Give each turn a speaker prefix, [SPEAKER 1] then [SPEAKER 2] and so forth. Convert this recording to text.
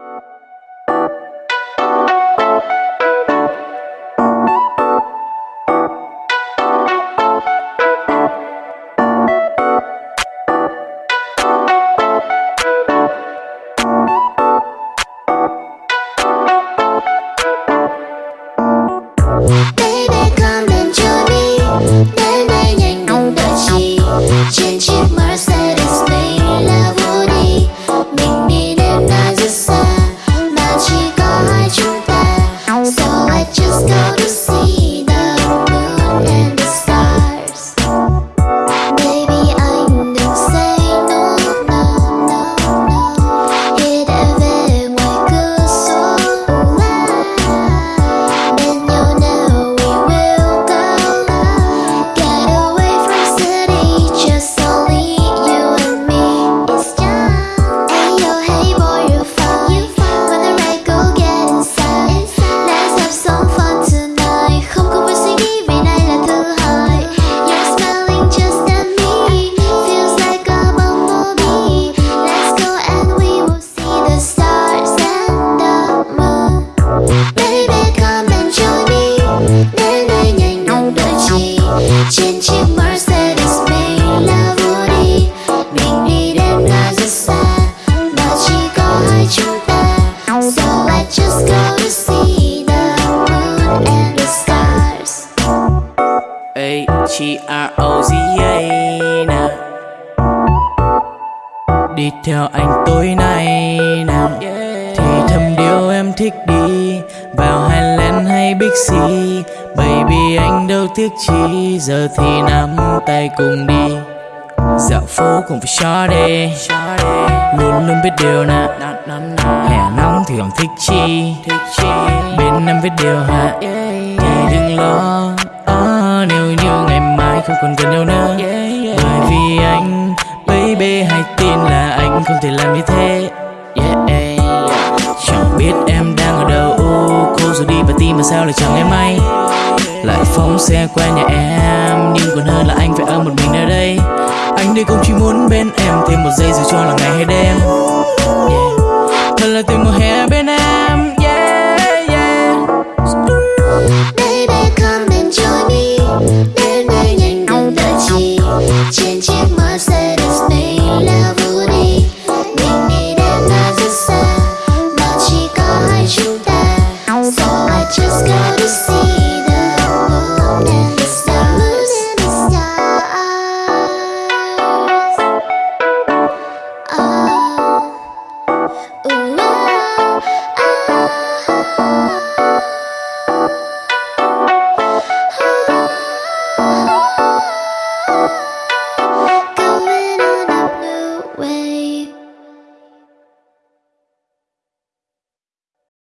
[SPEAKER 1] you nè Đi theo anh tối nay nè Thì thầm điều em thích đi. Vào Highland hay Bixi Baby anh đâu tiếc chi. Giờ thì nắm tay cùng đi. Dạo phố cùng với shawty Luôn luôn biết điều nè Hè nóng thì còn thích chi. Bên em biết điều hả? Thì đừng lo không còn gần nhau nữa. Bởi vì anh Baby hãy tin là anh không thể làm như thế. Yeah, Chẳng biết em đang ở đâu. Cô rồi đi và tim mà sao lại chẳng nghe may. Lại phóng xe qua nhà em Nhưng còn hơn là anh phải ở một mình nơi đây. Anh đây cũng chỉ muốn bên em Thêm một giây rồi cho là ngày hay đêm
[SPEAKER 2] ooh,